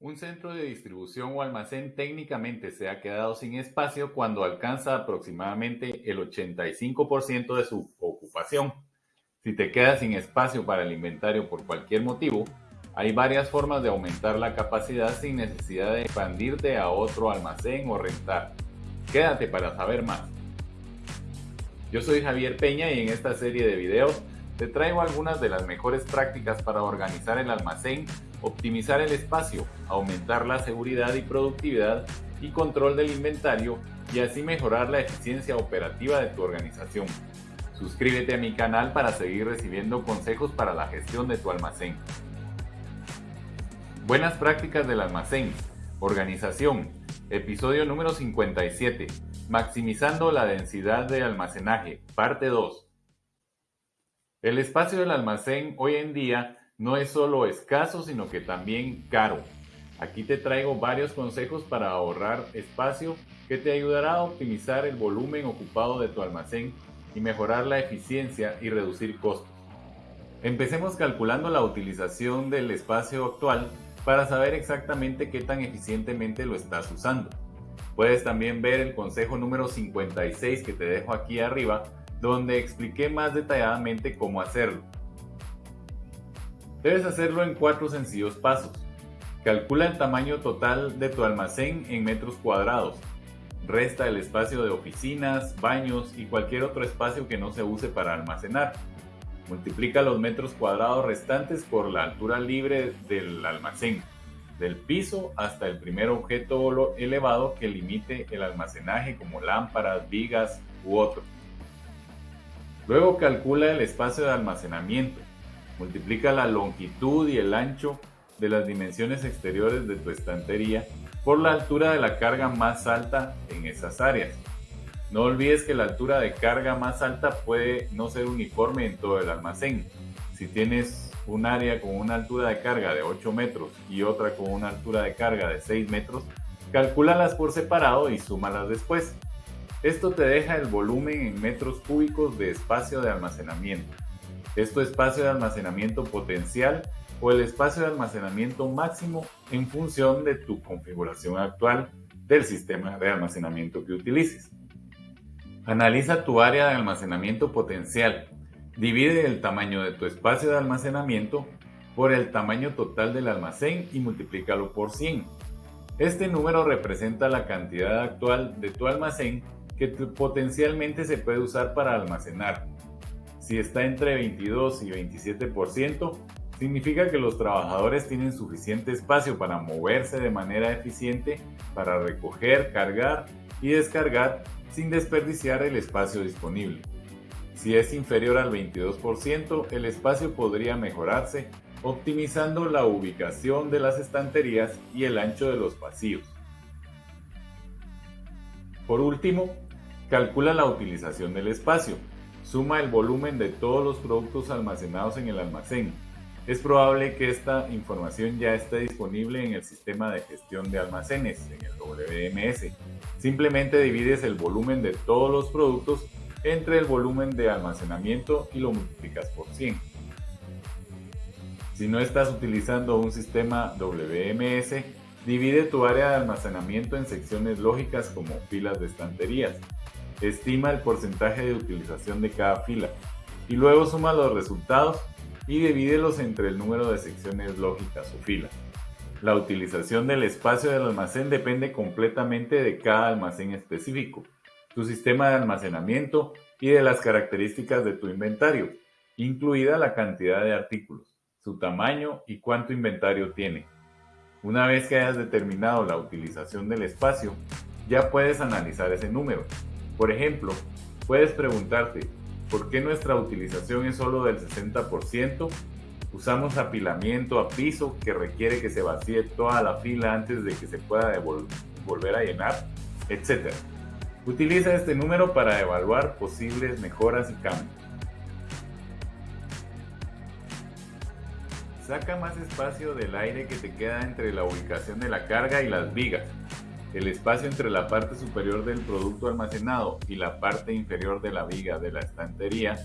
Un centro de distribución o almacén técnicamente se ha quedado sin espacio cuando alcanza aproximadamente el 85% de su ocupación. Si te quedas sin espacio para el inventario por cualquier motivo, hay varias formas de aumentar la capacidad sin necesidad de expandirte a otro almacén o rentar. Quédate para saber más. Yo soy Javier Peña y en esta serie de videos te traigo algunas de las mejores prácticas para organizar el almacén optimizar el espacio, aumentar la seguridad y productividad y control del inventario y así mejorar la eficiencia operativa de tu organización. Suscríbete a mi canal para seguir recibiendo consejos para la gestión de tu almacén. Buenas prácticas del almacén. Organización. Episodio número 57. Maximizando la densidad de almacenaje. Parte 2. El espacio del almacén hoy en día no es solo escaso, sino que también caro. Aquí te traigo varios consejos para ahorrar espacio que te ayudará a optimizar el volumen ocupado de tu almacén y mejorar la eficiencia y reducir costos. Empecemos calculando la utilización del espacio actual para saber exactamente qué tan eficientemente lo estás usando. Puedes también ver el consejo número 56 que te dejo aquí arriba, donde expliqué más detalladamente cómo hacerlo. Debes hacerlo en cuatro sencillos pasos. Calcula el tamaño total de tu almacén en metros cuadrados. Resta el espacio de oficinas, baños y cualquier otro espacio que no se use para almacenar. Multiplica los metros cuadrados restantes por la altura libre del almacén, del piso hasta el primer objeto elevado que limite el almacenaje como lámparas, vigas u otro. Luego calcula el espacio de almacenamiento Multiplica la longitud y el ancho de las dimensiones exteriores de tu estantería por la altura de la carga más alta en esas áreas. No olvides que la altura de carga más alta puede no ser uniforme en todo el almacén. Si tienes un área con una altura de carga de 8 metros y otra con una altura de carga de 6 metros, calcúlalas por separado y súmalas después. Esto te deja el volumen en metros cúbicos de espacio de almacenamiento es tu espacio de almacenamiento potencial o el espacio de almacenamiento máximo en función de tu configuración actual del sistema de almacenamiento que utilices. Analiza tu área de almacenamiento potencial. Divide el tamaño de tu espacio de almacenamiento por el tamaño total del almacén y multiplícalo por 100. Este número representa la cantidad actual de tu almacén que potencialmente se puede usar para almacenar si está entre 22 y 27%, significa que los trabajadores tienen suficiente espacio para moverse de manera eficiente, para recoger, cargar y descargar sin desperdiciar el espacio disponible. Si es inferior al 22%, el espacio podría mejorarse optimizando la ubicación de las estanterías y el ancho de los pasillos. Por último, calcula la utilización del espacio. Suma el volumen de todos los productos almacenados en el almacén. Es probable que esta información ya esté disponible en el sistema de gestión de almacenes, en el WMS. Simplemente divides el volumen de todos los productos entre el volumen de almacenamiento y lo multiplicas por 100. Si no estás utilizando un sistema WMS, divide tu área de almacenamiento en secciones lógicas como filas de estanterías. Estima el porcentaje de utilización de cada fila y luego suma los resultados y divídelos entre el número de secciones lógicas o filas. La utilización del espacio del almacén depende completamente de cada almacén específico, tu sistema de almacenamiento y de las características de tu inventario, incluida la cantidad de artículos, su tamaño y cuánto inventario tiene. Una vez que hayas determinado la utilización del espacio, ya puedes analizar ese número por ejemplo, puedes preguntarte, ¿por qué nuestra utilización es solo del 60%? Usamos apilamiento a piso que requiere que se vacíe toda la fila antes de que se pueda volver a llenar, etc. Utiliza este número para evaluar posibles mejoras y cambios. Saca más espacio del aire que te queda entre la ubicación de la carga y las vigas. El espacio entre la parte superior del producto almacenado y la parte inferior de la viga de la estantería,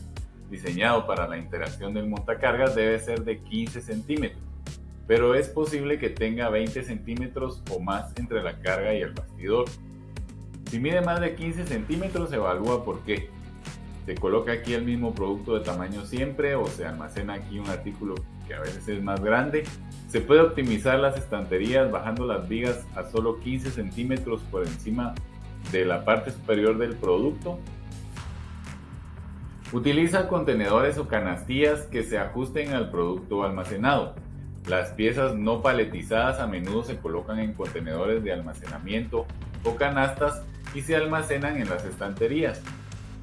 diseñado para la interacción del montacargas, debe ser de 15 centímetros. pero es posible que tenga 20 centímetros o más entre la carga y el bastidor. Si mide más de 15 centímetros, evalúa por qué. Se coloca aquí el mismo producto de tamaño siempre o se almacena aquí un artículo que a veces es más grande. Se puede optimizar las estanterías bajando las vigas a solo 15 centímetros por encima de la parte superior del producto. Utiliza contenedores o canastillas que se ajusten al producto almacenado. Las piezas no paletizadas a menudo se colocan en contenedores de almacenamiento o canastas y se almacenan en las estanterías,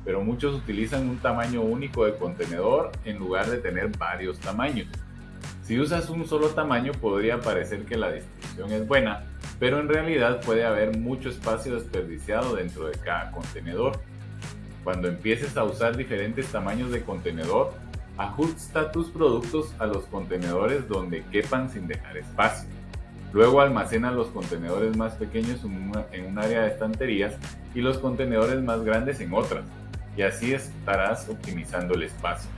pero muchos utilizan un tamaño único de contenedor en lugar de tener varios tamaños. Si usas un solo tamaño podría parecer que la distribución es buena, pero en realidad puede haber mucho espacio desperdiciado dentro de cada contenedor. Cuando empieces a usar diferentes tamaños de contenedor, Ajusta tus productos a los contenedores donde quepan sin dejar espacio. Luego almacena los contenedores más pequeños en, un área de estanterías y los contenedores más grandes en otras, y así estarás optimizando el espacio.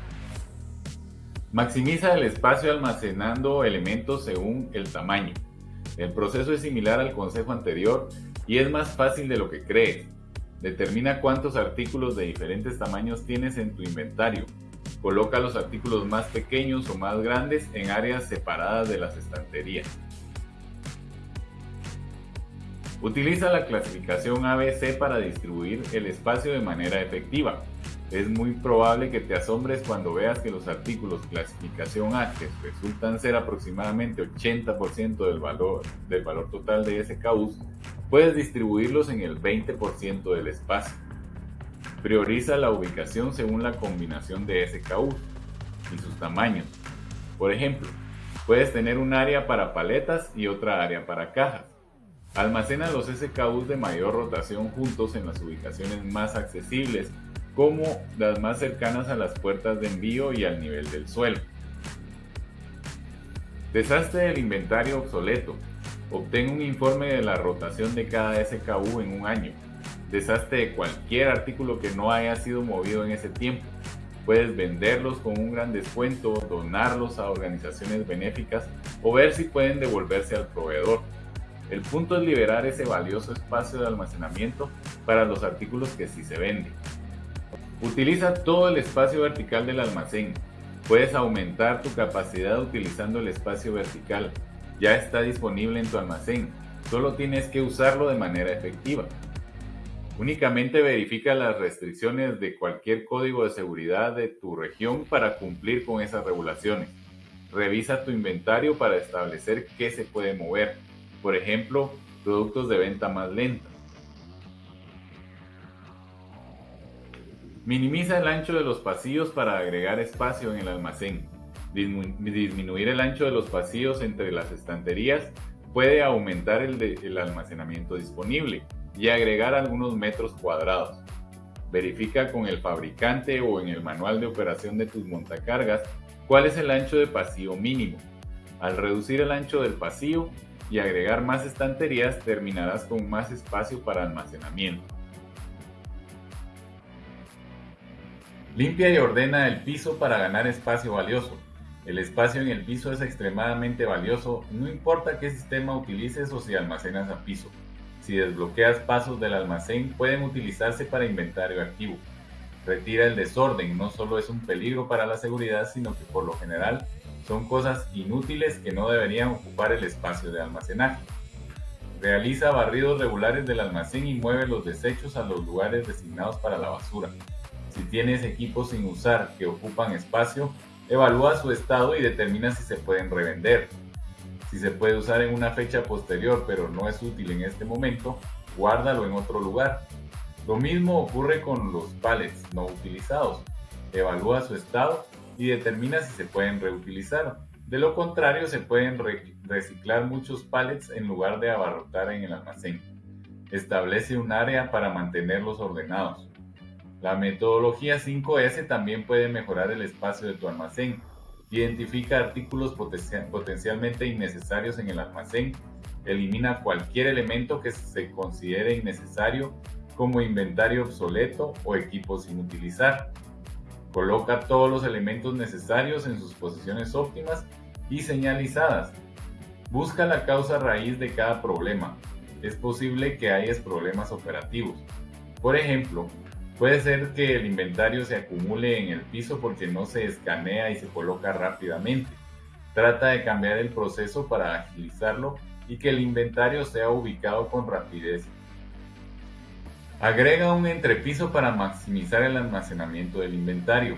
Maximiza el espacio almacenando elementos según el tamaño. El proceso es similar al consejo anterior y es más fácil de lo que crees. Determina cuántos artículos de diferentes tamaños tienes en tu inventario Coloca los artículos más pequeños o más grandes en áreas separadas de las estanterías. Utiliza la clasificación ABC para distribuir el espacio de manera efectiva. Es muy probable que te asombres cuando veas que los artículos clasificación que resultan ser aproximadamente 80% del valor, del valor total de SKUs, puedes distribuirlos en el 20% del espacio. Prioriza la ubicación según la combinación de SKU y sus tamaños. Por ejemplo, puedes tener un área para paletas y otra área para cajas. Almacena los SKUs de mayor rotación juntos en las ubicaciones más accesibles, como las más cercanas a las puertas de envío y al nivel del suelo. Deshazte el inventario obsoleto. Obtén un informe de la rotación de cada SKU en un año deshazte de cualquier artículo que no haya sido movido en ese tiempo. Puedes venderlos con un gran descuento, donarlos a organizaciones benéficas o ver si pueden devolverse al proveedor. El punto es liberar ese valioso espacio de almacenamiento para los artículos que sí se venden. Utiliza todo el espacio vertical del almacén. Puedes aumentar tu capacidad utilizando el espacio vertical. Ya está disponible en tu almacén. Solo tienes que usarlo de manera efectiva. Únicamente verifica las restricciones de cualquier código de seguridad de tu región para cumplir con esas regulaciones. Revisa tu inventario para establecer qué se puede mover, por ejemplo, productos de venta más lenta. Minimiza el ancho de los pasillos para agregar espacio en el almacén. Disminuir el ancho de los pasillos entre las estanterías puede aumentar el, el almacenamiento disponible y agregar algunos metros cuadrados. Verifica con el fabricante o en el manual de operación de tus montacargas cuál es el ancho de pasillo mínimo. Al reducir el ancho del pasillo y agregar más estanterías terminarás con más espacio para almacenamiento. Limpia y ordena el piso para ganar espacio valioso. El espacio en el piso es extremadamente valioso, no importa qué sistema utilices o si almacenas a piso. Si desbloqueas pasos del almacén, pueden utilizarse para inventario activo. Retira el desorden, no solo es un peligro para la seguridad, sino que por lo general son cosas inútiles que no deberían ocupar el espacio de almacenaje. Realiza barridos regulares del almacén y mueve los desechos a los lugares designados para la basura. Si tienes equipos sin usar que ocupan espacio, evalúa su estado y determina si se pueden revender. Si se puede usar en una fecha posterior pero no es útil en este momento, guárdalo en otro lugar. Lo mismo ocurre con los pallets no utilizados. Evalúa su estado y determina si se pueden reutilizar. De lo contrario, se pueden reciclar muchos pallets en lugar de abarrotar en el almacén. Establece un área para mantenerlos ordenados. La metodología 5S también puede mejorar el espacio de tu almacén Identifica artículos potencialmente innecesarios en el almacén. Elimina cualquier elemento que se considere innecesario como inventario obsoleto o equipo sin utilizar. Coloca todos los elementos necesarios en sus posiciones óptimas y señalizadas. Busca la causa raíz de cada problema. Es posible que hayas problemas operativos. Por ejemplo, puede ser que el inventario se acumule en el piso porque no se escanea y se coloca rápidamente. Trata de cambiar el proceso para agilizarlo y que el inventario sea ubicado con rapidez. Agrega un entrepiso para maximizar el almacenamiento del inventario.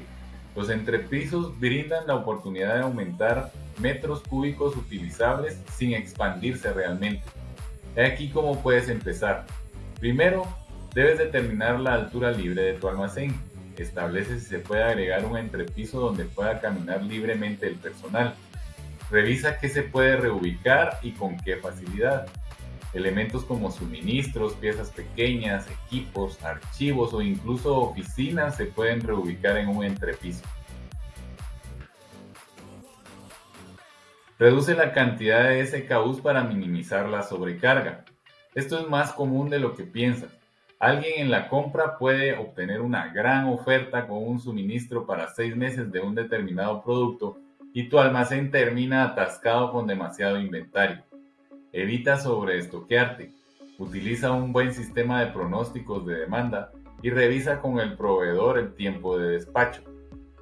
Los entrepisos brindan la oportunidad de aumentar metros cúbicos utilizables sin expandirse realmente. Aquí cómo puedes empezar. Primero, debes determinar la altura libre de tu almacén. Establece si se puede agregar un entrepiso donde pueda caminar libremente el personal. Revisa qué se puede reubicar y con qué facilidad. Elementos como suministros, piezas pequeñas, equipos, archivos o incluso oficinas se pueden reubicar en un entrepiso. Reduce la cantidad de SKUs para minimizar la sobrecarga. Esto es más común de lo que piensas. Alguien en la compra puede obtener una gran oferta con un suministro para seis meses de un determinado producto y tu almacén termina atascado con demasiado inventario. Evita sobreestoquearte. Utiliza un buen sistema de pronósticos de demanda y revisa con el proveedor el tiempo de despacho.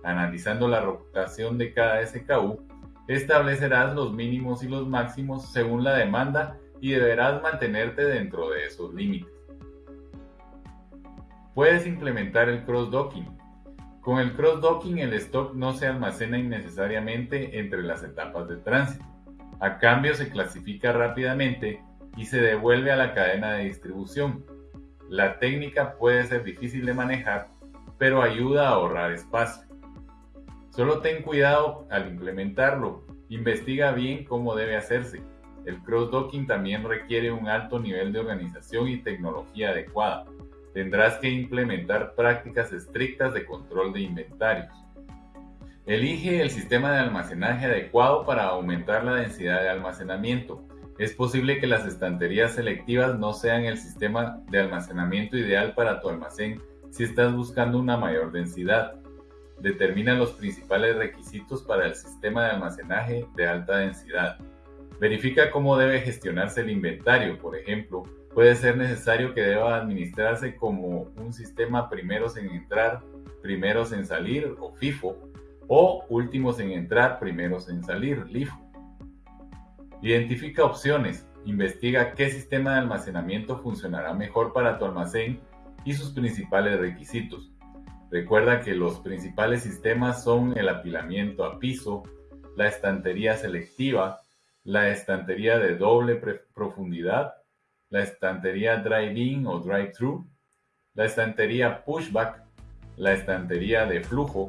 Analizando la rotación de cada SKU, establecerás los mínimos y los máximos según la demanda y deberás mantenerte dentro de esos límites. Puedes implementar el cross-docking. Con el cross-docking el stock no se almacena innecesariamente entre las etapas de tránsito. A cambio se clasifica rápidamente y se devuelve a la cadena de distribución. La técnica puede ser difícil de manejar, pero ayuda a ahorrar espacio. Solo ten cuidado al implementarlo. Investiga bien cómo debe hacerse. El cross-docking también requiere un alto nivel de organización y tecnología adecuada. Tendrás que implementar prácticas estrictas de control de inventarios. Elige el sistema de almacenaje adecuado para aumentar la densidad de almacenamiento. Es posible que las estanterías selectivas no sean el sistema de almacenamiento ideal para tu almacén si estás buscando una mayor densidad. Determina los principales requisitos para el sistema de almacenaje de alta densidad. Verifica cómo debe gestionarse el inventario, por ejemplo, puede ser necesario que deba administrarse como un sistema primeros en entrar, primeros en salir o FIFO o últimos en entrar, primeros en salir, LIFO. Identifica opciones, investiga qué sistema de almacenamiento funcionará mejor para tu almacén y sus principales requisitos. Recuerda que los principales sistemas son el apilamiento a piso, la estantería selectiva, la estantería de doble profundidad, la estantería drive-in o drive-thru, la estantería pushback, la estantería de flujo,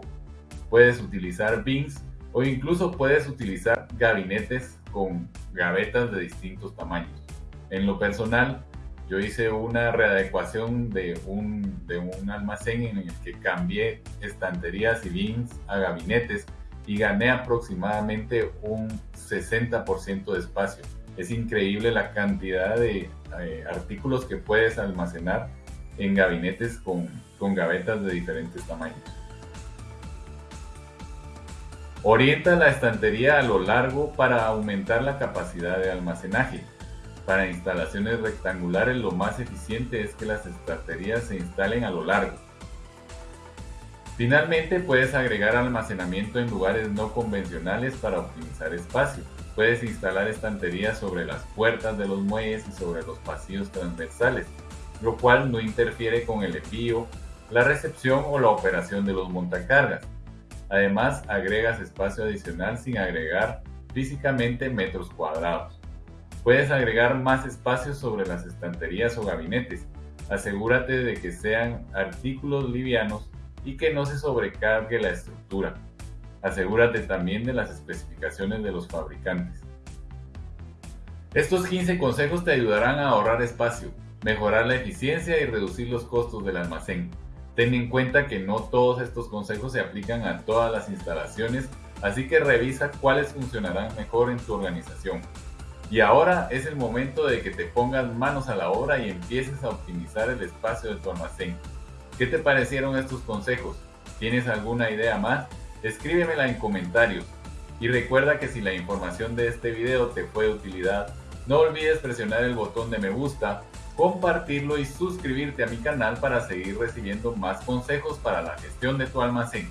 puedes utilizar bins o incluso puedes utilizar gabinetes con gavetas de distintos tamaños. En lo personal, yo hice una readecuación de un, de un almacén en el que cambié estanterías y bins a gabinetes y gané aproximadamente un 60% de espacio. Es increíble la cantidad de eh, artículos que puedes almacenar en gabinetes con, con gavetas de diferentes tamaños. Orienta la estantería a lo largo para aumentar la capacidad de almacenaje. Para instalaciones rectangulares lo más eficiente es que las estanterías se instalen a lo largo. Finalmente puedes agregar almacenamiento en lugares no convencionales para optimizar espacio. Puedes instalar estanterías sobre las puertas de los muelles y sobre los pasillos transversales, lo cual no interfiere con el envío, la recepción o la operación de los montacargas. Además, agregas espacio adicional sin agregar físicamente metros cuadrados. Puedes agregar más espacio sobre las estanterías o gabinetes. Asegúrate de que sean artículos livianos y que no se sobrecargue la estructura. Asegúrate también de las especificaciones de los fabricantes. Estos 15 consejos te ayudarán a ahorrar espacio, mejorar la eficiencia y reducir los costos del almacén. Ten en cuenta que no todos estos consejos se aplican a todas las instalaciones, así que revisa cuáles funcionarán mejor en tu organización. Y ahora es el momento de que te pongas manos a la obra y empieces a optimizar el espacio de tu almacén. ¿Qué te parecieron estos consejos? ¿Tienes alguna idea más? Escríbemela en comentarios. Y recuerda que si la información de este video te fue de utilidad, no olvides presionar el botón de me gusta, compartirlo y suscribirte a mi canal para seguir recibiendo más consejos para la gestión de tu almacén.